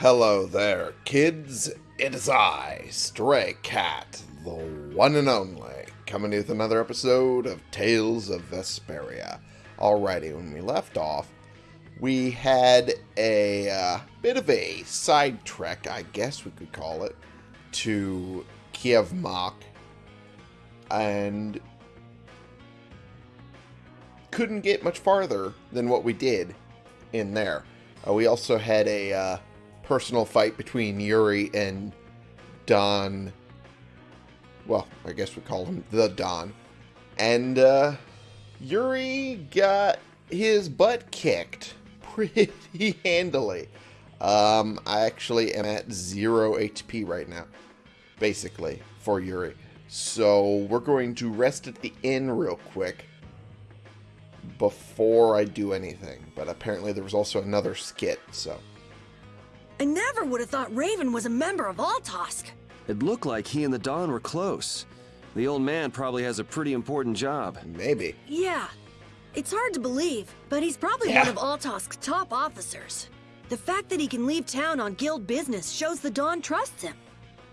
Hello there, kids. It is I, Stray Cat, the one and only, coming with another episode of Tales of Vesperia. Alrighty, when we left off, we had a uh, bit of a side trek, I guess we could call it, to Keiv Moc, and couldn't get much farther than what we did in there. Uh, we also had a uh, personal fight between Yuri and Don. Well, I guess we call him the Don. And uh, Yuri got his butt kicked pretty handily. Um, I actually am at zero HP right now, basically, for Yuri. So we're going to rest at the inn real quick before I do anything. But apparently there was also another skit, so... I never would have thought Raven was a member of Altosk. It looked like he and the Don were close. The old man probably has a pretty important job. Maybe. Yeah. It's hard to believe, but he's probably Yeah. one of Altosk's top officers. The fact that he can leave town on guild business shows the Don trusts him.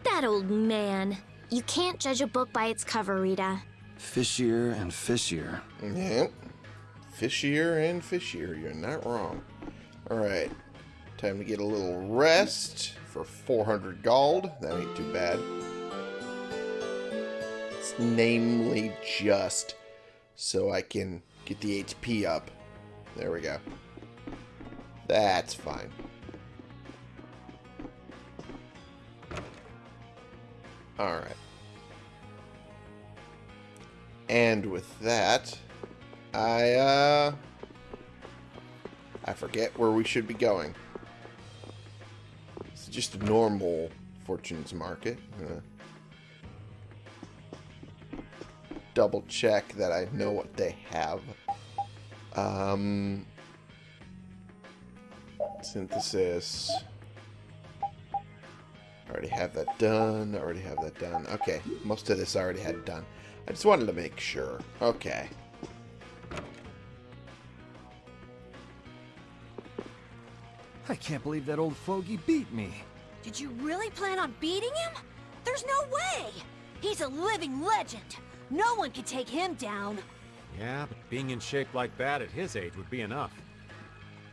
That old man. You can't judge a book by its cover, Rita. Fishier and fishier. Yep. Fishier and fishier. You're not wrong. Alright. Time to get a little rest for 400 gold. That ain't too bad. It's namely just so I can get the HP up. There we go. That's fine. Alright. And with that, I, uh... I forget where we should be going. Just a normal Fortune's Market. I'm double check that I know what they have. Um... Synthesis. Already have that done. Already have that done. Okay, most of this I already had done. I just wanted to make sure. Okay. I can't believe that old fogey beat me. Did you really plan on beating him? There's no way! He's a living legend. No one can take him down. Yeah, but being in shape like that at his age would be enough.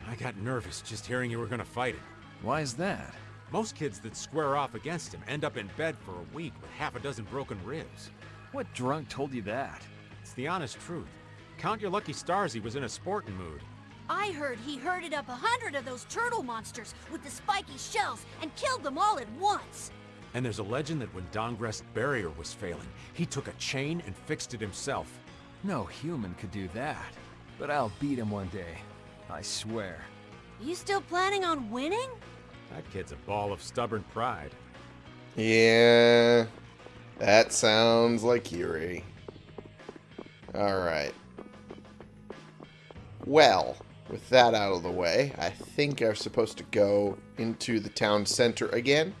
I got nervous just hearing you were gonna fight him. Why is that? Most kids that square off against him end up in bed for a week with half a dozen broken ribs. What drunk told you that? It's the honest truth. Count your lucky stars he was in a sporting mood. I heard he herded up a hundred of those turtle monsters with the spiky shells and killed them all at once. And there's a legend that when Dahngrest's barrier was failing, he took a chain and fixed it himself. No human could do that. But I'll beat him one day. I swear. You still planning on winning? That kid's a ball of stubborn pride. Yeah, that sounds like Yuri. Alright. Well, with that out of the way, I think I'm supposed to go into the town center again.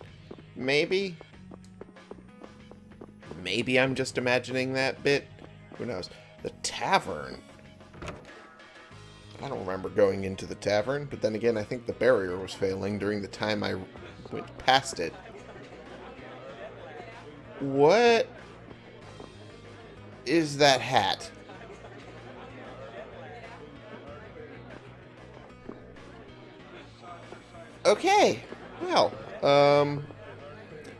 Maybe? Maybe I'm just imagining that bit. Who knows? The tavern. I don't remember going into the tavern, but then again, I think the barrier was failing during the time I went past it. What is that hat? Okay. Well, um,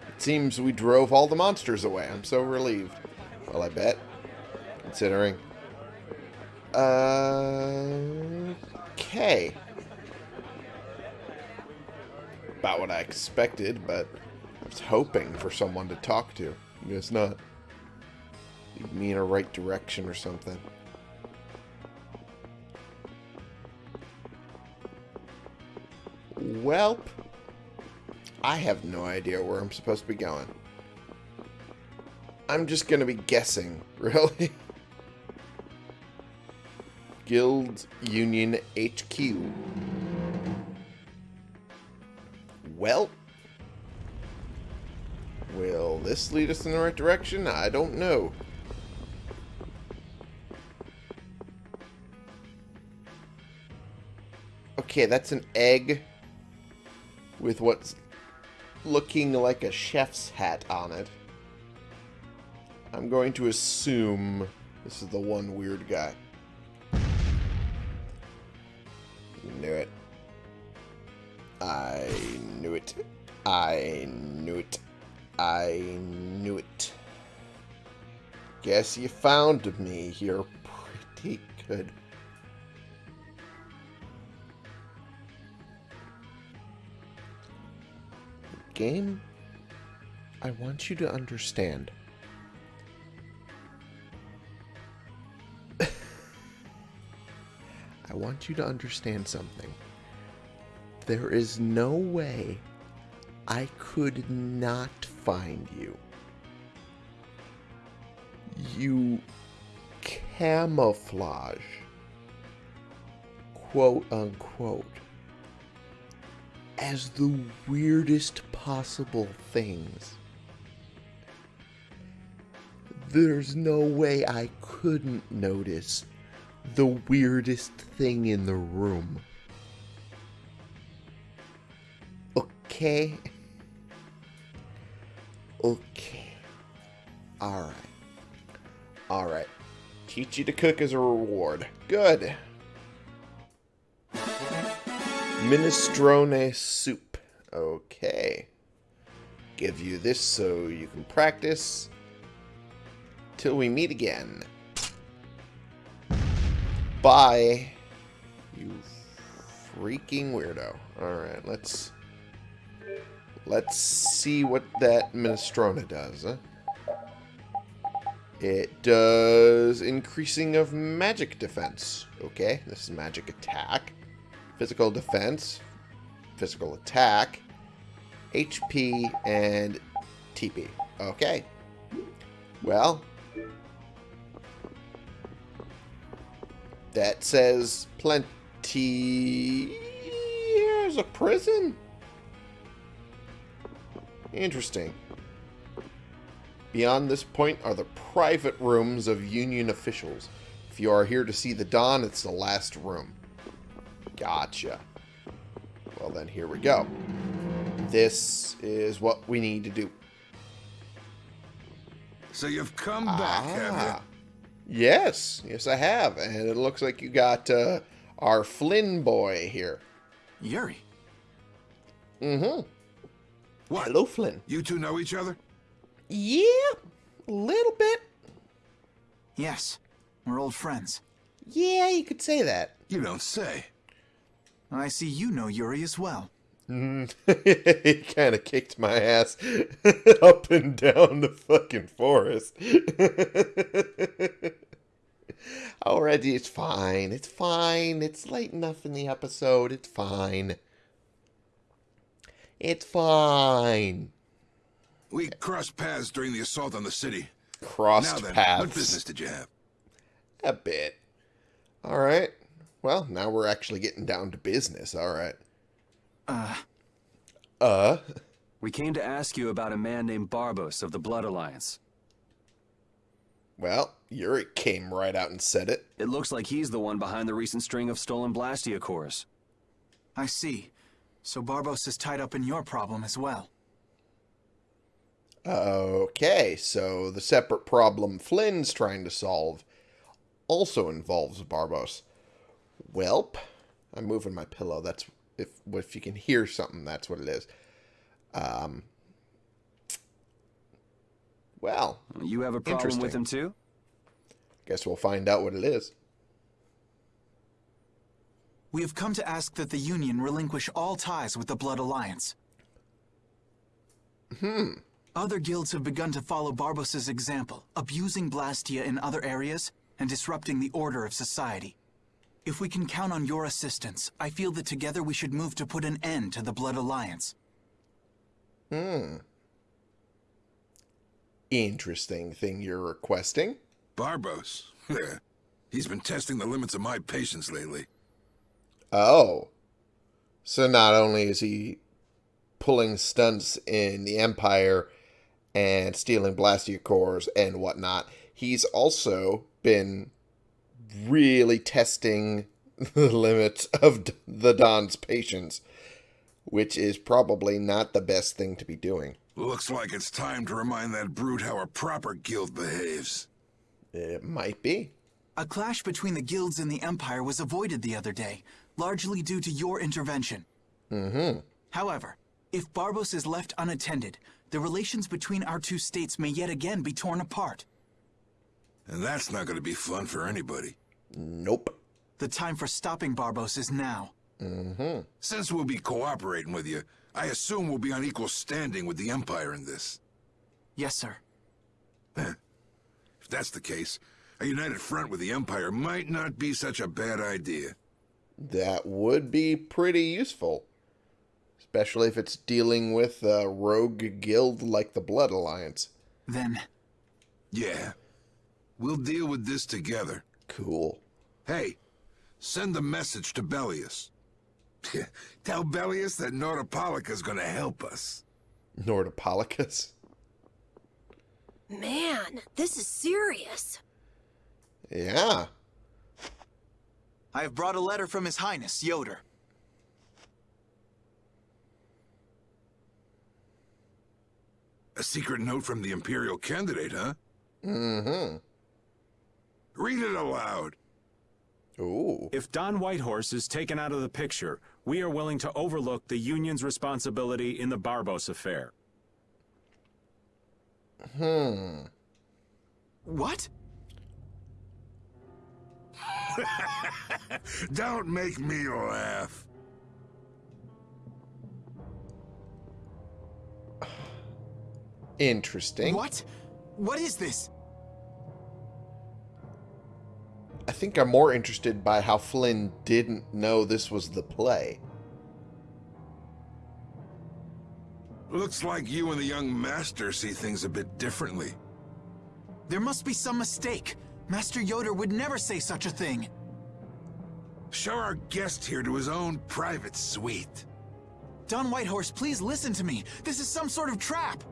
it seems we drove all the monsters away. I'm so relieved. Well, I bet. Considering. Uh, okay. About what I expected, but I was hoping for someone to talk to. I guess not. Lead me in a right direction or something. Welp. I have no idea where I'm supposed to be going. I'm just going to be guessing, really. Guild Union HQ. Well, will this lead us in the right direction? I don't know. Okay, that's an egg with what's looking like a chef's hat on it. I'm going to assume this is the one weird guy. Knew it. I knew it. I knew it. I knew it. Guess you found me. You're pretty good. Game, I want you to understand. I want you to understand something. There is no way I could not find you. You camouflage, quote unquote, as the weirdest possible things. There's no way I couldn't notice the weirdest thing in the room. Okay? Okay. Alright. Alright. Teach you to cook as a reward. Good. Minestrone soup. Okay. Give you this so you can practice. Till we meet again. Bye. You freaking weirdo. Alright, let's... Let's see what that minestrone does, huh? It does increasing of magic defense. Okay, this is magic attack. Physical defense. Physical attack. HP and TP. Okay. Well, that says plenty. Here's a prison. Interesting. Beyond this point are the private rooms of Union officials. If you are here to see the Don, it's the last room. Gotcha. Well then, here we go. This is what we need to do. So you've come back, have Ah. Yes, yes I have. And it looks like you got uh, our Flynn boy here. Yuri. Mm-hmm. you? What? Hello, Flynn. You two know each other? Yeah, a little bit. Yes, we're old friends. Yeah, you could say that. You don't say. I see you know Yuri as well. Mm. he kind of kicked my ass up and down the fucking forest. Already, it's fine. It's fine. It's late enough in the episode. It's fine. It's fine. We crossed paths during the assault on the city. Crossed now then, paths. what business did you have? A bit. All right. Well, now we're actually getting down to business. All right. Uh, Uh. We came to ask you about a man named Barbos of the Blood Alliance. Well, Yuri came right out and said it. It looks like he's the one behind the recent string of stolen Blastia cores. I see. So Barbos is tied up in your problem as well. Okay, so the separate problem Flynn's trying to solve also involves Barbos. Welp, I'm moving my pillow. That's if if you can hear something, that's what it is. Um. Well, You have a problem with him too? guess we'll find out what it is. We have come to ask that the Union relinquish all ties with the Blood Alliance. Hmm. Other guilds have begun to follow Barbos's example, abusing Blastia in other areas and disrupting the order of society. If we can count on your assistance, I feel that together we should move to put an end to the Blood Alliance. Hmm. Interesting thing you're requesting. Barbos. He's been testing the limits of my patience lately. Oh. So not only is he pulling stunts in the Empire and stealing Blastia cores and whatnot, he's also been really testing the limits of the Don's patience. which is probably not the best thing to be doing. Looks like it's time to remind that brute how a proper guild behaves. It might be. A clash between the guilds and the Empire was avoided the other day, largely due to your intervention. Mm-hmm. However, if Barbos is left unattended, the relations between our two states may yet again be torn apart. And that's not going to be fun for anybody. Nope. The time for stopping Barbos is now. Mm-hmm. Since we'll be cooperating with you, I assume we'll be on equal standing with the Empire in this. Yes, sir. If that's the case, a united front with the Empire might not be such a bad idea. That would be pretty useful. Especially if it's dealing with a rogue guild like the Blood Alliance. Then, Yeah. We'll deal with this together. Cool. Hey, send a message to Belius. Tell Belius that Nordopolica's gonna help us. Nordopolicus. Man, this is serious. Yeah. I have brought a letter from His Highness, Ioder. A secret note from the Imperial candidate, huh? Mm-hmm. Read it aloud. Ooh. If Don Whitehorse is taken out of the picture, we are willing to overlook the Union's responsibility in the Barbos affair. Hmm. What? Don't make me laugh. Interesting. What? What is this? I think I'm more interested by how Flynn didn't know this was the play. Looks like you and the young master see things a bit differently. There must be some mistake. Master Ioder would never say such a thing. Show our guest here to his own private suite. Don Whitehorse, please listen to me. This is some sort of trap.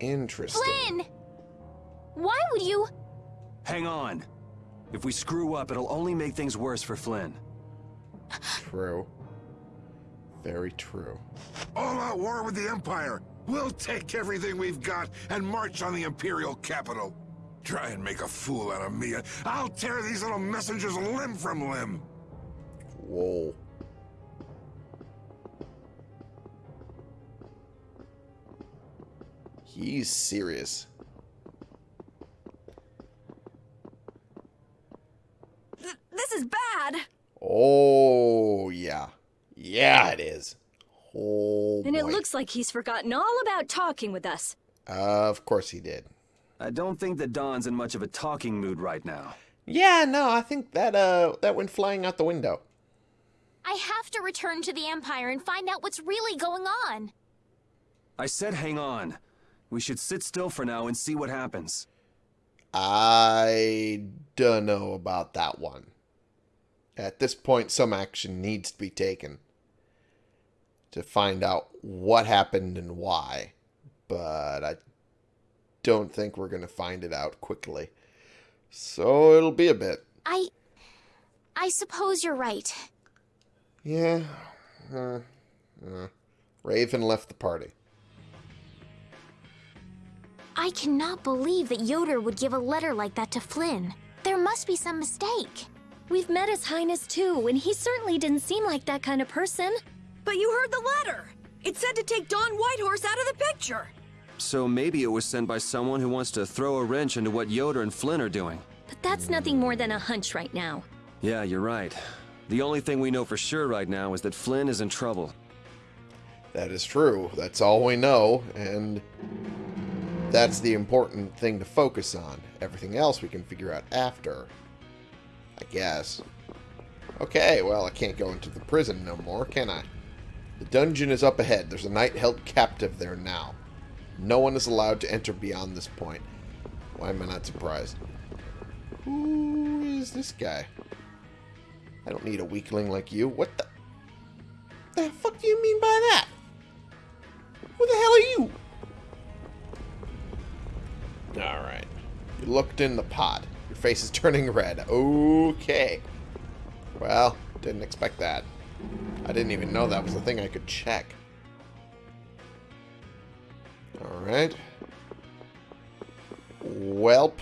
Interesting. Flynn! Why would you... Hang on. If we screw up, it'll only make things worse for Flynn. True. Very true. All out war with the Empire. We'll take everything we've got and march on the Imperial capital. Try and make a fool out of me. I'll tear these little messengers limb from limb. Whoa. He's serious. Th this is bad. Oh, yeah. Yeah, it is. Oh, And it looks like he's forgotten all about talking with us. of course he did. I don't think that Don's in much of a talking mood right now. Yeah, no, I think that uh that went flying out the window. I have to return to the Empire and find out what's really going on. I said hang on. We should sit still for now and see what happens. I don't know about that one. At this point, some action needs to be taken to find out what happened and why. But I don't think we're going to find it out quickly. So it'll be a bit. I... I suppose you're right. Yeah. Uh, uh. Raven left the party. I cannot believe that Ioder would give a letter like that to Flynn. There must be some mistake. We've met His Highness too, and he certainly didn't seem like that kind of person. But you heard the letter. It said to take Don Whitehorse out of the picture. So maybe it was sent by someone who wants to throw a wrench into what Ioder and Flynn are doing. But that's nothing more than a hunch right now. Yeah, you're right. The only thing we know for sure right now is that Flynn is in trouble. That is true. That's all we know, and that's the important thing to focus on. Everything else we can figure out after. I guess. Okay, well, I can't go into the prison no more, can I? The dungeon is up ahead. There's a knight held captive there now. No one is allowed to enter beyond this point. Why am I not surprised? Who is this guy? I don't need a weakling like you. What the... The fuck do you mean by that? Who the hell are you? Alright. You looked in the pot. You're face is turning red. Okay. Well, didn't expect that. I didn't even know that was a thing I could check. Alright. Welp.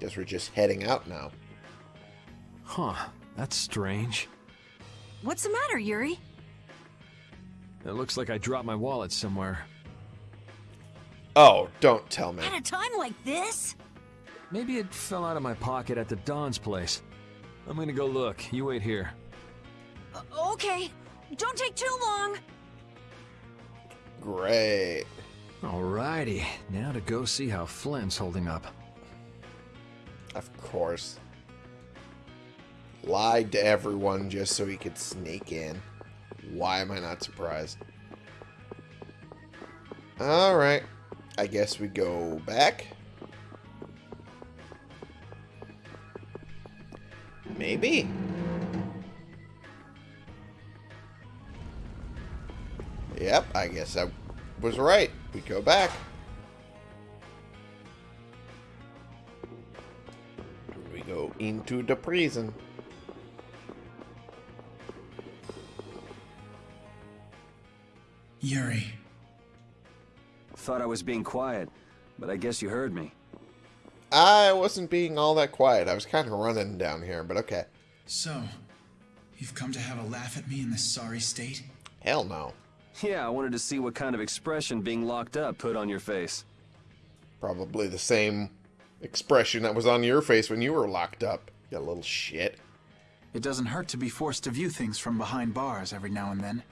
Guess we're just heading out now. Huh, that's strange. What's the matter, Yuri? It looks like I dropped my wallet somewhere. Oh, don't tell me. At a time like this? Maybe it fell out of my pocket at the Don's place. I'm gonna go look. You wait here. Uh, okay. Don't take too long. Great. Alrighty, now to go see how Flynn's holding up. Of course. Lied to everyone just so he could sneak in. Why am I not surprised? Alright. I guess we go back. Maybe. Yep, I guess I was right. We go back. We go into the prison. Yuri. Thought I was being quiet, but I guess you heard me. I wasn't being all that quiet. I was kind of running down here, but okay. So, you've come to have a laugh at me in this sorry state? Hell no. Yeah, I wanted to see what kind of expression being locked up put on your face. Probably the same expression that was on your face when you were locked up, you little shit. It doesn't hurt to be forced to view things from behind bars every now and then.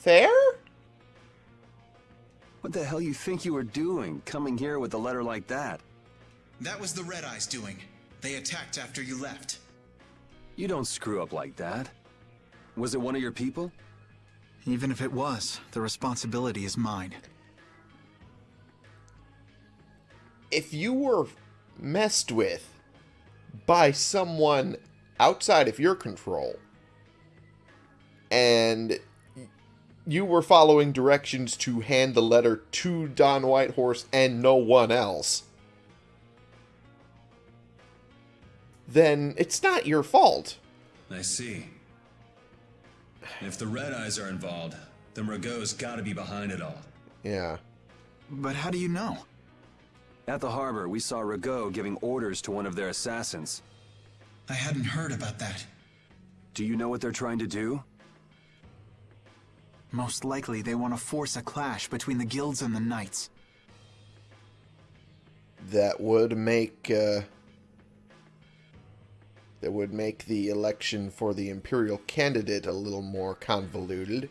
Fair? What the hell you think you were doing, coming here with a letter like that? That was the Red Eyes doing. They attacked after you left. You don't screw up like that. Was it one of your people? Even if it was, the responsibility is mine. If you were messed with by someone outside of your control, and you were following directions to hand the letter to Don Whitehorse and no one else, then it's not your fault. I see. If the Red Eyes are involved, then Rago's gotta be behind it all. Yeah. But how do you know? At the harbor, we saw Rago giving orders to one of their assassins. I hadn't heard about that. Do you know what they're trying to do? Most likely they want to force a clash between the guilds and the knights. That would make uh, that would make the election for the imperial candidate a little more convoluted.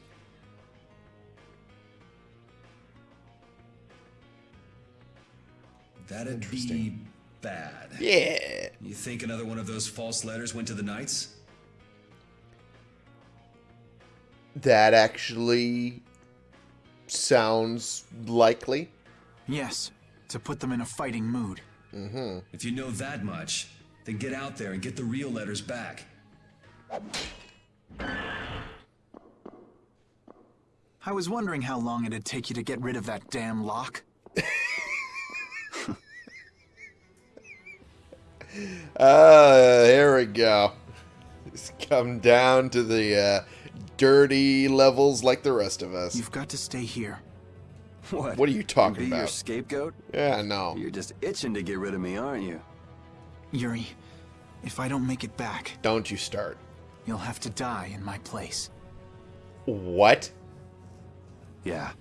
That'd be bad. Yeah. You think another one of those false letters went to the Knights? That actually sounds likely. Yes, to put them in a fighting mood. Mm-hmm. If you know that much, then get out there and get the real letters back. I was wondering how long it'd take you to get rid of that damn lock. Uh, here we go. Just come down to the uh, dirty levels like the rest of us. You've got to stay here. What? What are you talking Be your scapegoat? Yeah, no. You're just itching to get rid of me, aren't you? Yuri, if I don't make it back, Don't you start. you'll have to die in my place. What? Yeah.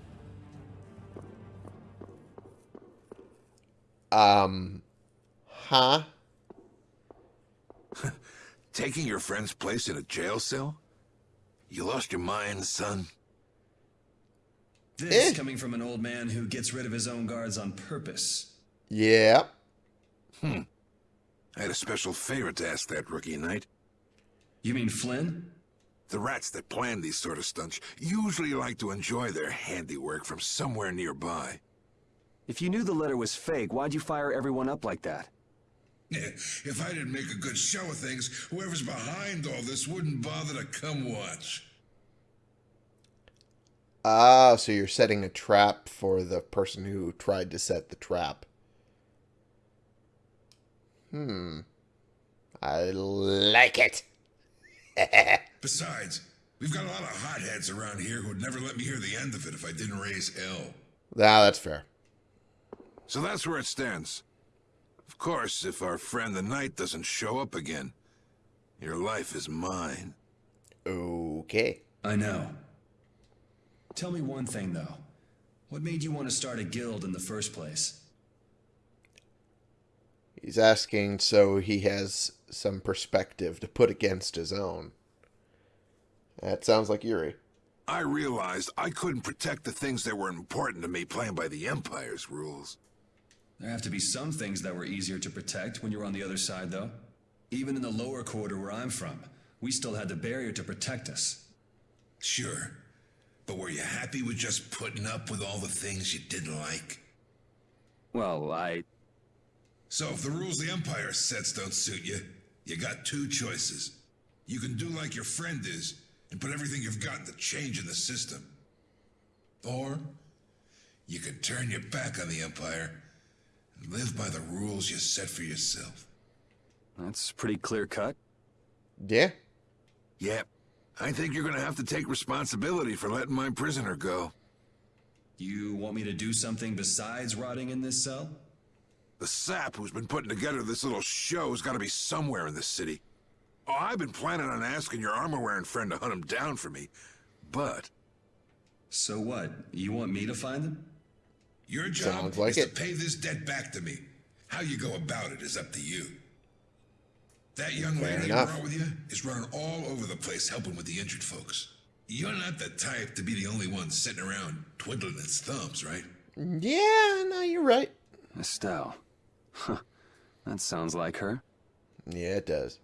Um, huh? Taking your friend's place in a jail cell? You lost your mind, son? This coming from an old man who gets rid of his own guards on purpose. Yeah. Hmm. I had a special favor to ask that rookie knight. You mean Flynn? The rats that plan these sort of stunts usually like to enjoy their handiwork from somewhere nearby. If you knew the letter was fake, why'd you fire everyone up like that? If I didn't make a good show of things, whoever's behind all this wouldn't bother to come watch. Ah, so you're setting a trap for the person who tried to set the trap. Hmm. I like it. Besides, we've got a lot of hotheads around here who'd never let me hear the end of it if I didn't raise hell. Ah, that's fair. So that's where it stands. Of course, if our friend the Knight doesn't show up again, your life is mine. Okay. I know. Tell me one thing, though. What made you want to start a guild in the first place? He's asking so he has some perspective to put against his own. That sounds like Yuri. I realized I couldn't protect the things that were important to me playing by the Empire's rules. There have to be some things that were easier to protect when you were on the other side, though. Even in the lower quarter where I'm from, we still had the barrier to protect us. Sure. But were you happy with just putting up with all the things you didn't like? Well, I... So if the rules the Empire sets don't suit you, you got two choices. You can do like your friend is, and put everything you've got into change in the system. Or, you can turn your back on the Empire and live by the rules you set for yourself. That's pretty clear cut. Yeah. Yep. I think you're gonna have to take responsibility for letting my prisoner go. You want me to do something besides rotting in this cell? The sap who's been putting together this little show's gotta be somewhere in this city. Oh, I've been planning on asking your armor-wearing friend to hunt him down for me, but... So what? You want me to find them? Your job Sounds like is it. to pay this debt back to me. How you go about it is up to you. That young Fair lady you enough. brought with you is running all over the place helping with the injured folks. You're not the type to be the only one sitting around twiddling its thumbs, right? Yeah, no, you're right. Estelle. Huh. That sounds like her. Yeah, it does.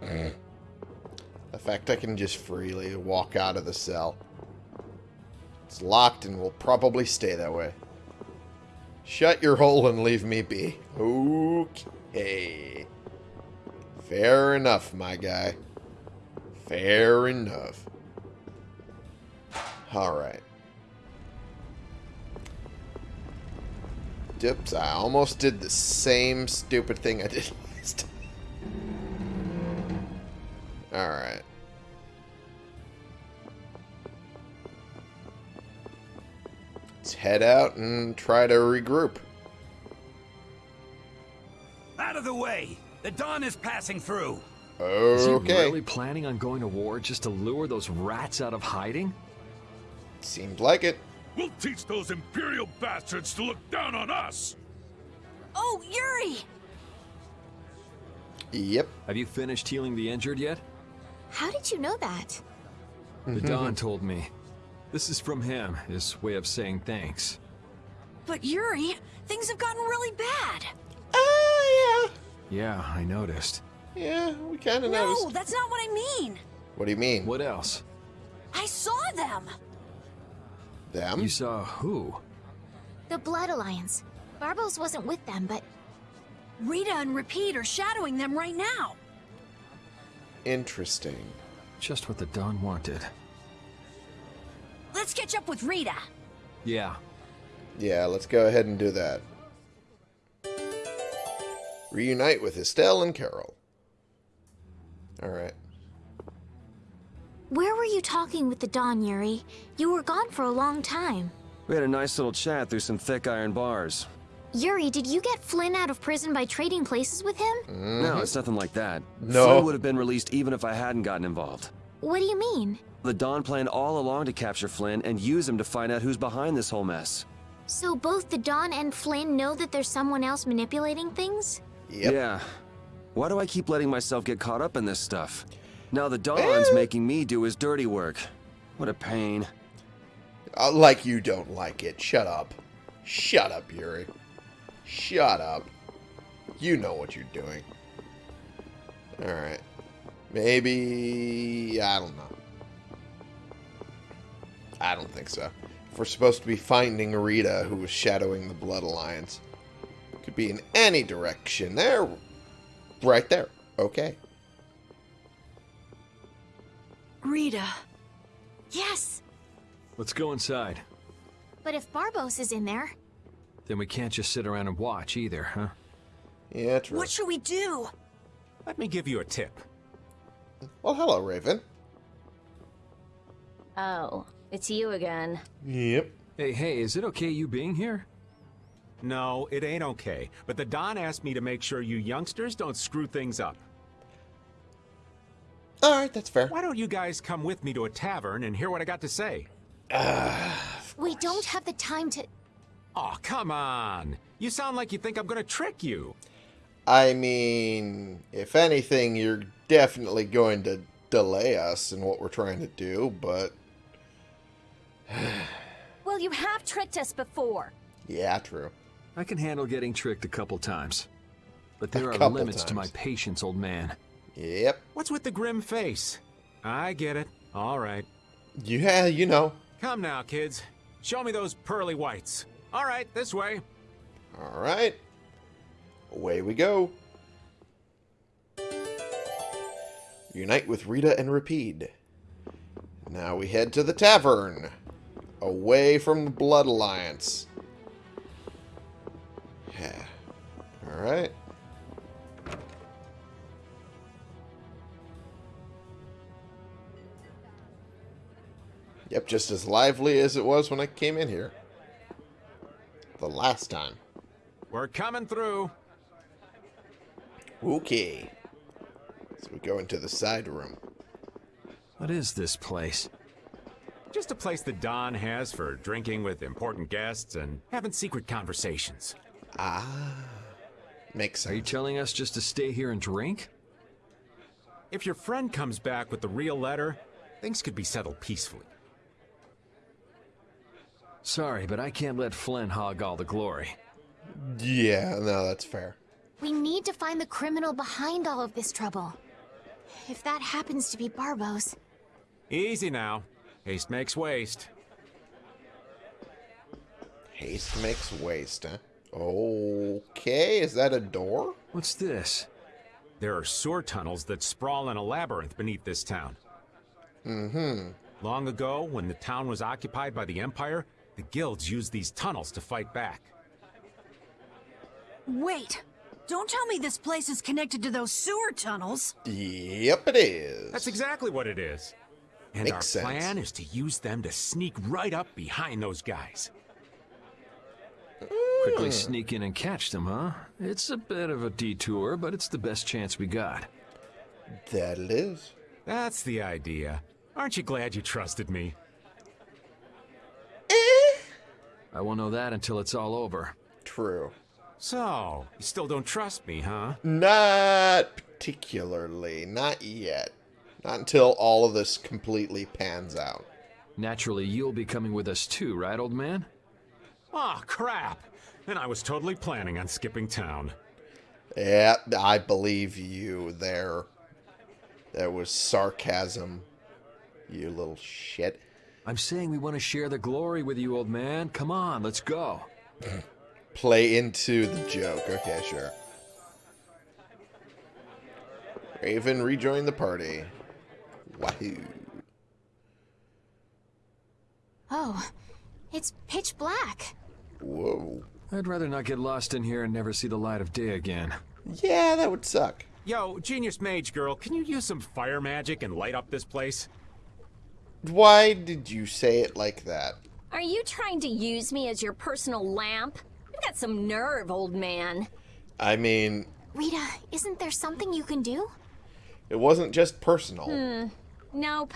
The fact I can just freely walk out of the cell. It's locked and will probably stay that way. Shut your hole and leave me be. Okay. Fair enough, my guy. Fair enough. Alright. Dips, I almost did the same stupid thing I did last time. Alright. Let's head out and try to regroup. Out of the way! The Don is passing through! Is he Okay. really planning on going to war just to lure those rats out of hiding? Seems like it. We'll teach those Imperial bastards to look down on us! Oh, Yuri! Yep. Have you finished healing the injured yet? How did you know that? The Don told me. This is from him, his way of saying thanks. But Yuri, things have gotten really bad. Oh, Yeah, Yeah, I noticed. yeah. Yeah, we kind of No, noticed. that's not what I mean. What do you mean? What else? I saw them. Them? You saw who? The Blood Alliance. Barbos wasn't with them, but Rita and Repede are shadowing them right now. Interesting. Just what the Don wanted. Let's catch up with Rita. Yeah. Yeah, let's go ahead and do that. Reunite with Estelle and Karol. Alright. where were you talking with the Don, Yuri? You were gone for a long time. We had a nice little chat through some thick iron bars. Yuri, did you get Flynn out of prison by trading places with him? No, it's nothing like that. No. Flynn would have been released even if I hadn't gotten involved. What do you mean? The Don planned all along to capture Flynn and use him to find out who's behind this whole mess. So both the Don and Flynn know that there's someone else manipulating things? Yep. Yeah. Why do I keep letting myself get caught up in this stuff? Now the Don's making me do his dirty work. What a pain. Uh, like you don't like it. Shut up. Shut up, Yuri. Shut up. You know what you're doing. Alright. Maybe... I don't know. I don't think so. If we're supposed to be finding Rita, who was shadowing the Blood Alliance. Could be in any direction. There. Right there. Okay. Rita. Yes, Let's go inside. but if Barbos is in there, Then we can't just sit around and watch either, huh? Yeah, true. What should we do? Let me give you a tip. Well, hello, Raven. Oh, it's you again. Yep. Hey, hey, is it okay you being here? No, it ain't okay. But the Don asked me to make sure you youngsters don't screw things up. Alright, that's fair. Why don't you guys come with me to a tavern and hear what I got to say? we don't have the time to. Oh, come on. You sound like you think I'm gonna trick you. I mean, if anything, you're definitely going to delay us in what we're trying to do, but Well, you have tricked us before. yeah, true. I can handle getting tricked a couple times. But there A are couple limits to my patience, old man. Yep. What's with the grim face? I get it. All right. Yeah, you know. Come now, kids. Show me those pearly whites. All right, this way. Alright. Away we go. Unite with Rita and Repede. Now we head to the tavern. Away from the Blood Alliance. Yeah. Alright. Yep, just as lively as it was when I came in here. The last time. We're coming through. Okay. So we go into the side room. What is this place? Just a place that Don has for drinking with important guests and having secret conversations. Ah. Makes Are you telling us just to stay here and drink? If your friend comes back with the real letter, things could be settled peacefully. Sorry, but I can't let Flynn hog all the glory. Yeah, no, that's fair. We need to find the criminal behind all of this trouble. If that happens to be Barbos, Easy now. Haste makes waste. Haste makes waste, huh? Okay, is that a door? What's this? There are sewer tunnels that sprawl in a labyrinth beneath this town. Mm-hmm. Long ago, when the town was occupied by the Empire, the guilds used these tunnels to fight back. Wait. Don't tell me this place is connected to those sewer tunnels. Yep, it is. That's exactly what it is. And Makes our sense. plan is to use them to sneak right up behind those guys. Quickly sneak in and catch them, huh? It's a bit of a detour, but it's the best chance we got. That it is. That's the idea. Aren't you glad you trusted me? Eh. I won't know that until it's all over. True. So, you still don't trust me, huh? Not particularly. Not yet. Not until all of this completely pans out. Naturally, you'll be coming with us too, right, old man? Aw, crap! And I was totally planning on skipping town. Yeah, I believe you there. There was sarcasm. You little shit. I'm saying we want to share the glory with you, old man. Come on, let's go. Play into the joke. Okay, sure. Raven rejoined the party. Wahoo. oh, it's pitch black. Whoa. I'd rather not get lost in here and never see the light of day again. Yeah, that would suck. Yo, Genius Mage Girl, can you use some fire magic and light up this place? Why did you say it like that? Are you trying to use me as your personal lamp? You've got some nerve, old man. I mean, Rita, isn't there something you can do? it wasn't just personal. Hmm. Nope.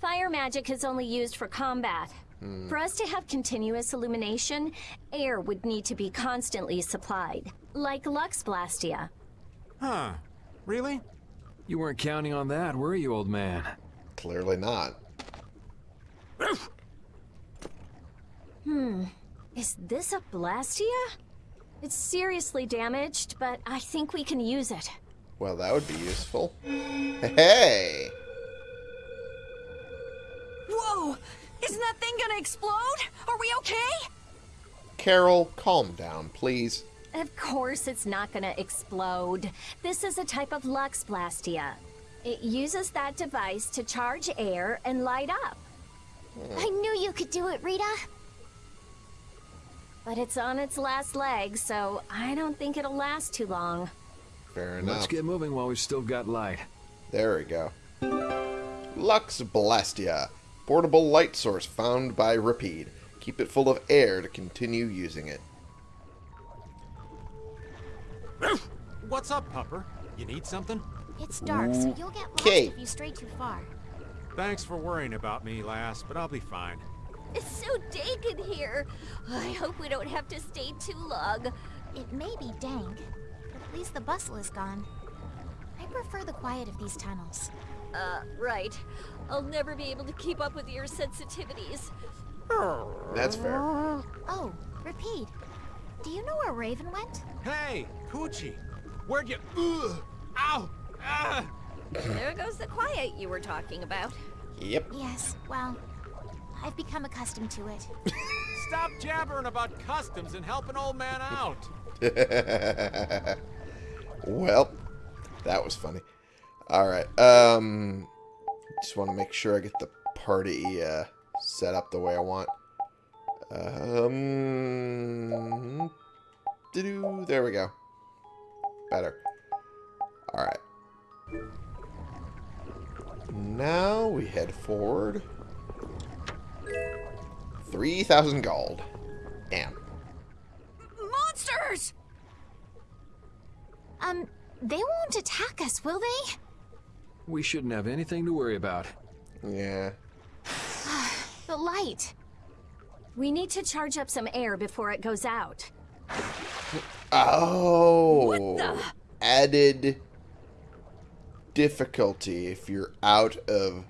Fire magic is only used for combat. Hmm. For us to have continuous illumination, air would need to be constantly supplied, like Lux Blastia. Huh. Really? You weren't counting on that, were you, old man? Clearly not. Hmm. Is this a Blastia? It's seriously damaged, but I think we can use it. Well, that would be useful. Hey! Whoa! Isn't that thing gonna explode? Are we okay? Karol, calm down, please. Of course it's not gonna explode. This is a type of Lux Blastia. It uses that device to charge air and light up. Hmm. I knew you could do it, Rita. But it's on its last leg, so I don't think it'll last too long. Fair enough. Let's get moving while we've still got light. There we go. Lux Blastia. Portable light source found by Repede. Keep it full of air to continue using it. What's up, Pupper? You need something? It's dark, so you'll get lost Okay. if you stray too far. Thanks for worrying about me, lass, but I'll be fine. It's so dank in here. I hope we don't have to stay too long. It may be dank, but at least the bustle is gone. I prefer the quiet of these tunnels. Uh, right. I'll never be able to keep up with your sensitivities. That's fair. Oh, Repede. Do you know where Raven went? Hey, Coochie! Where'd you... Ugh! Ow! Ah! There goes the quiet you were talking about. Yep. Yes, well, I've become accustomed to it. Stop jabbering about customs and help an old man out! well, that was funny. Alright, um... Just want to make sure I get the party uh, set up the way I want. Um... There we go. Better. Alright. Now we head forward. 3,000 gold. Damn. Monsters! Um, they won't attack us, will they? We shouldn't have anything to worry about. Yeah. The light. We need to charge up some air before it goes out. Oh. Added difficulty if you're out of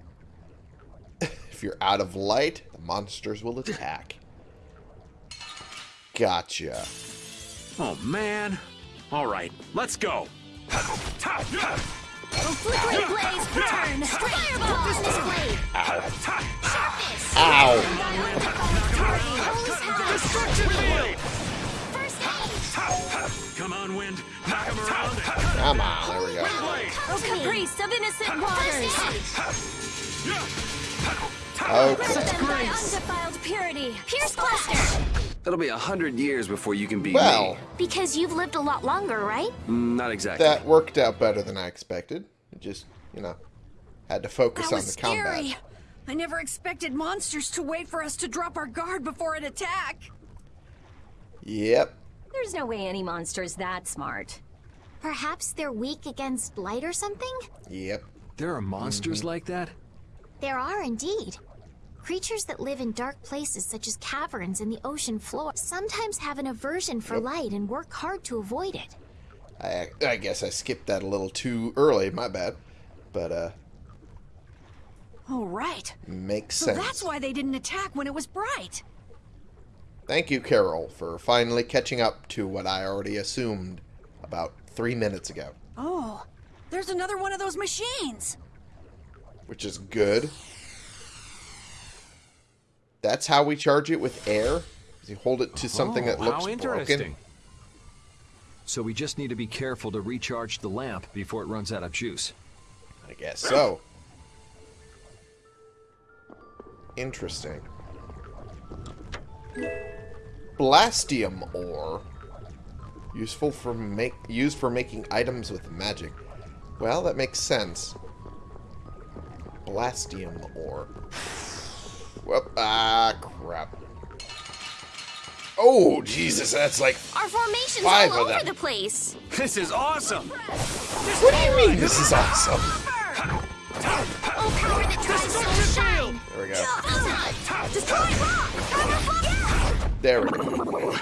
if you're out of light, the monsters will attack. Gotcha. Oh, man. All right, let's go. Flickering blaze, burn! Fireball! This blade! Ow. Destruction field! Come on, wind. Knock him around. Come on, there we go. Oh, caprice of innocent waters! Okay. By undefiled purity! Pierce Cluster! It'll be a hundred years before you can beat Well, me. Because you've lived a lot longer, right? Mm, Not exactly. that worked out better than I expected. It just, you know, had to focus That on was the combat. scary. I never expected monsters to wait for us to drop our guard before an attack. Yep. There's no way any monster's that smart. Perhaps they're weak against light or something? Yep. There are monsters like that? There are indeed. Creatures that live in dark places such as caverns and the ocean floor sometimes have an aversion for light and work hard to avoid it. I, I guess I skipped that a little too early. My bad. But, uh, Oh, right. makes So sense. that's why they didn't attack when it was bright. Thank you, Karol, for finally catching up to what I already assumed about three minutes ago, Oh, there's another one of those machines. which is good. That's how we charge it with air. You hold it to something that Oh, looks how broken. interesting. So we just need to be careful to recharge the lamp before it runs out of juice. I guess so. Interesting. Blastium ore. Useful for make used for making items with magic. Well, that makes sense. Blastium ore. Whoop, ah, crap. Oh, Jesus, that's like... Our formation's Five all of over them. the place. This is awesome. What do you mean this is awesome? Oh, power that shine. There we go. There we go.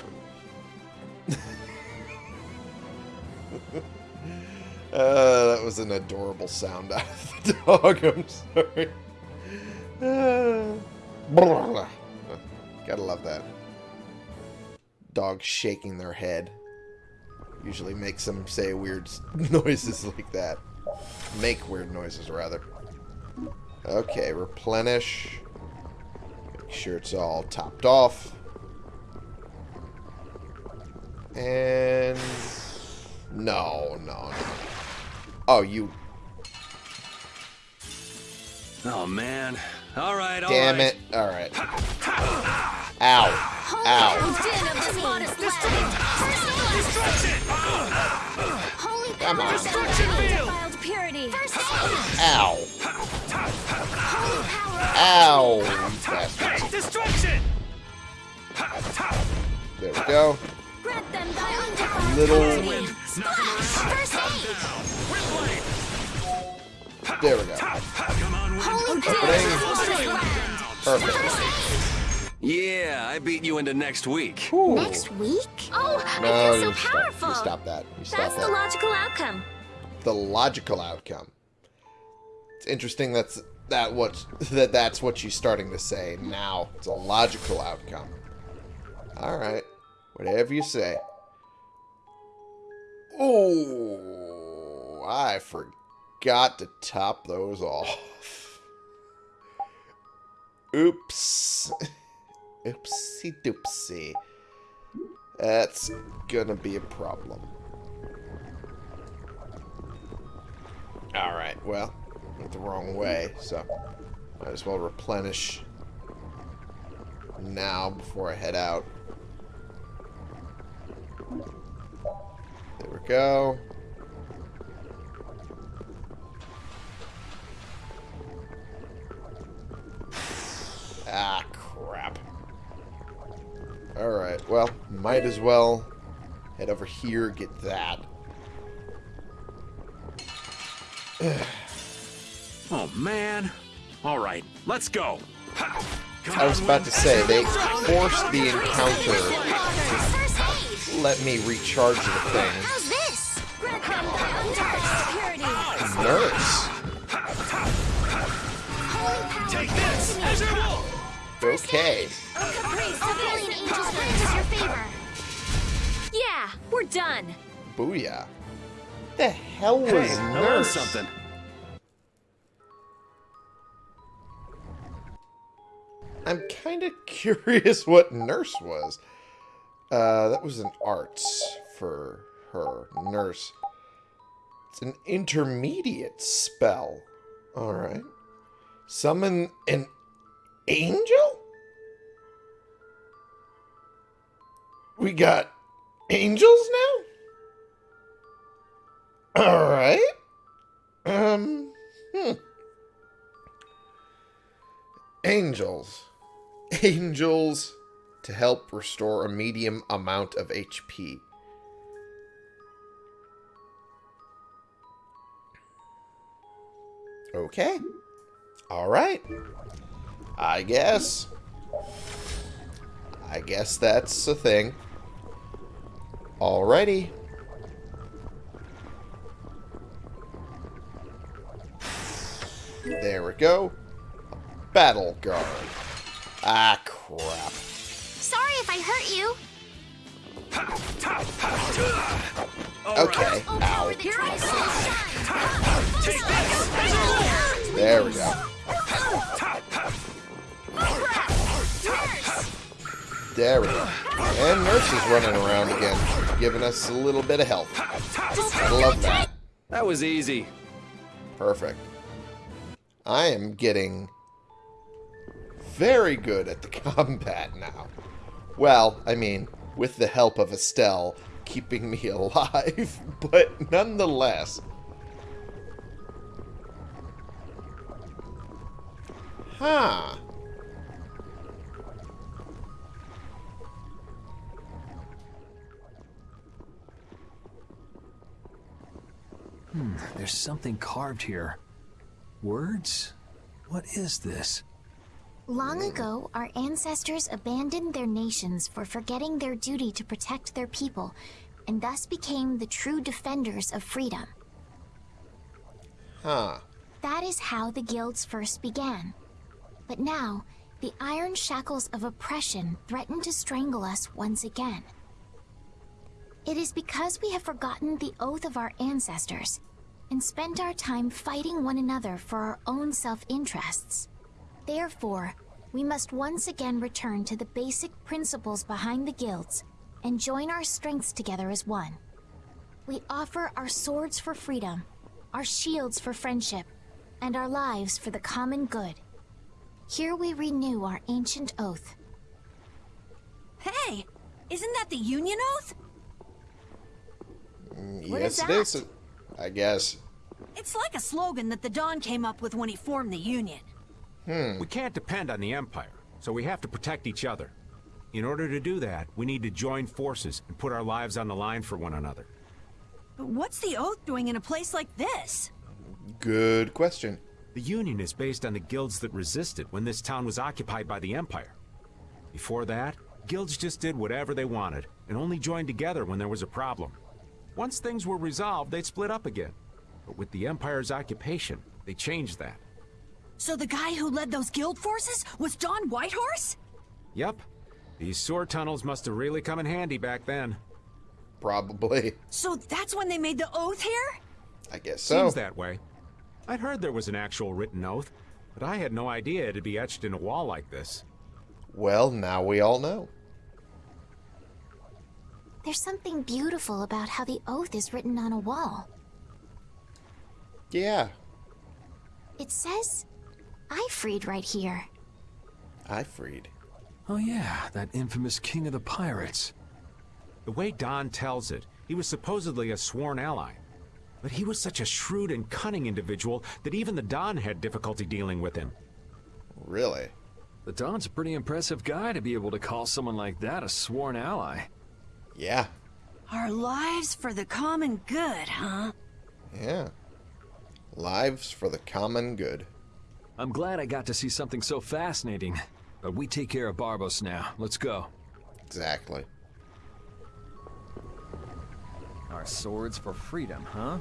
uh, that was an adorable sound out of the dog. I'm sorry. Uh. gotta love that. Dog shaking their head usually makes them say weird noises like that. Make weird noises, rather. Okay, replenish. Make sure it's all topped off. And... No, no, no. Oh, you... Oh, man. All right, all Damn right. it. Alright. Ow. Ow. Come on. Ow. Ow. bastard. Destruction! There we go. Grant them thy Little... purity. There we go. Opening. Perfect. Yeah, I beat you into next week. Next week? Oh, No, I feel so you stop, powerful. you stop that. You stop That's that. the logical outcome. the logical outcome. It's interesting that's that what that that's what she's starting to say now. It's a logical outcome. All right, whatever you say. Oh, I forgot to top those off. Oops. Oopsie doopsie. That's gonna be a problem. Alright, well, went the wrong way, so might as well replenish now before I head out. There we go. Ah, crap. Alright, well, might as well head over here, get that. Oh, man. All right, let's go. I was about to say, they forced the encounter to let me recharge the thing. How's this? Grant them thy undefiled purity. Nurse. Take this as your will! Okay. Caprice Civilian Angel's Wings is your favor. Yeah, we're done. Booyah. The hell was Hey, I learned Nurse? something. I'm kind of curious what Nurse was. Uh, that was an arts for her. Nurse. It's an intermediate spell. Alright. Summon an angel? We got angels now? Alright. Um, hmm. Angels. Angels to help restore a medium amount of HP. Okay. Alright. I guess. I guess that's a thing. Alrighty. There we go. Battle guard. Ah, crap. Sorry if I hurt you. Okay. Ow. Here I shine. Take this as your will! There we go. There we go. And Nurse is running around again, giving us a little bit of health. I love that. That was easy. Perfect. I am getting very good at the combat now. Well, I mean, with the help of Estelle keeping me alive, but nonetheless. Huh. Hmm, there's something carved here. Words? What is this? Long ago, our ancestors abandoned their nations for forgetting their duty to protect their people, and thus became the true defenders of freedom. Huh. That is how the guilds first began. But now, the iron shackles of oppression threaten to strangle us once again. It is because we have forgotten the oath of our ancestors and spent our time fighting one another for our own self-interests. Therefore, we must once again return to the basic principles behind the guilds and join our strengths together as one. We offer our swords for freedom, our shields for friendship, and our lives for the common good. Here we renew our ancient oath. Hey, isn't that the Union Oath? Mm, What yes, is it is. I guess. It's like a slogan that the Don came up with when he formed the Union. Hmm. We can't depend on the Empire, so we have to protect each other. In order to do that, we need to join forces and put our lives on the line for one another. But what's the Oath doing in a place like this? Good question. The Union is based on the guilds that resisted when this town was occupied by the Empire. Before that, guilds just did whatever they wanted, and only joined together when there was a problem. Once things were resolved, they'd split up again. But with the Empire's occupation, they changed that. So the guy who led those guild forces was Don Whitehorse? Yep. These sewer tunnels must have really come in handy back then. Probably. So that's when they made the Oath here? I guess so. Seems that way. I'd heard there was an actual written oath, but I had no idea it'd be etched in a wall like this. Well, now we all know. There's something beautiful about how the oath is written on a wall. Yeah, It says, Aifread right here. Aifread. Oh yeah, that infamous king of the pirates. The way Don tells it, he was supposedly a sworn ally. But he was such a shrewd and cunning individual that even the Don had difficulty dealing with him. Really? The Don's a pretty impressive guy to be able to call someone like that a sworn ally. Yeah. Our lives for the common good, huh? Yeah. Lives for the common good. I'm glad I got to see something so fascinating. But we take care of Barbos now. Let's go. Exactly. Our swords for freedom, huh?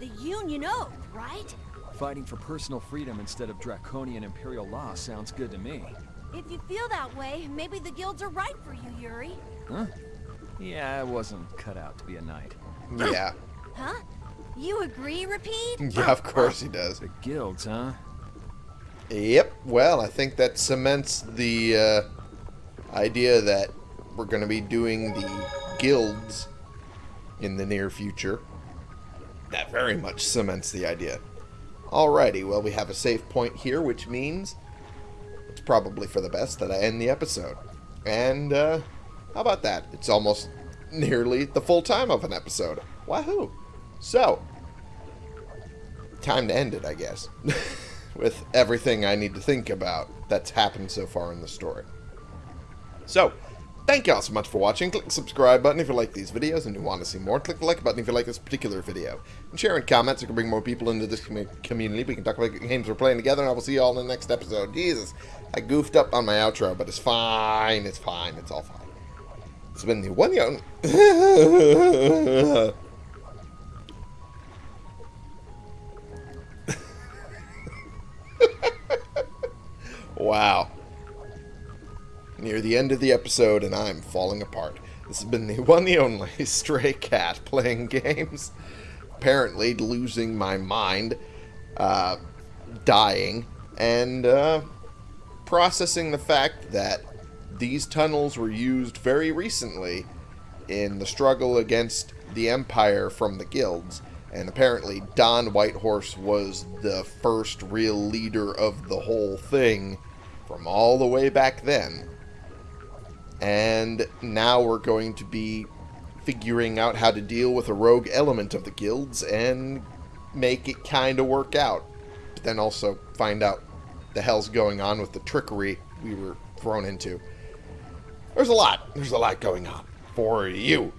The Union Oath, right? Fighting for personal freedom instead of draconian imperial law sounds good to me. If you feel that way, maybe the guilds are right for you, Yuri. Huh? Yeah, I wasn't cut out to be a knight. Yeah. Huh? You agree, Repede? Yeah, of course he does. The guilds, huh? Yep. Well, I think that cements the uh, idea that we're going to be doing the guilds in the near future. That very much cements the idea. Alrighty, well, we have a save point here, which means it's probably for the best that I end the episode. And, uh, how about that? It's almost nearly the full time of an episode. Wahoo! So, time to end it, I guess. With everything I need to think about that's happened so far in the story. So, thank y'all so much for watching. Click the subscribe button if you like these videos and you want to see more. Click the like button if you like this particular video. And share in comments so we can bring more people into this commu- community. We can talk about games we're playing together, and I will see you all in the next episode. Jesus, I goofed up on my outro, but it's fine. It's fine. It's all fine. It's been the one young... wow. Near the end of the episode, and I'm falling apart. This has been the one, the only stray cat playing games. Apparently losing my mind, uh, dying, and uh, processing the fact that these tunnels were used very recently in the struggle against the Empire from the guilds. And apparently, Don Whitehorse was the first real leader of the whole thing from all the way back then. And now we're going to be figuring out how to deal with a rogue element of the guilds and make it kind of work out. But then also find out the hell's going on with the trickery we were thrown into. There's a lot. There's a lot going on for you.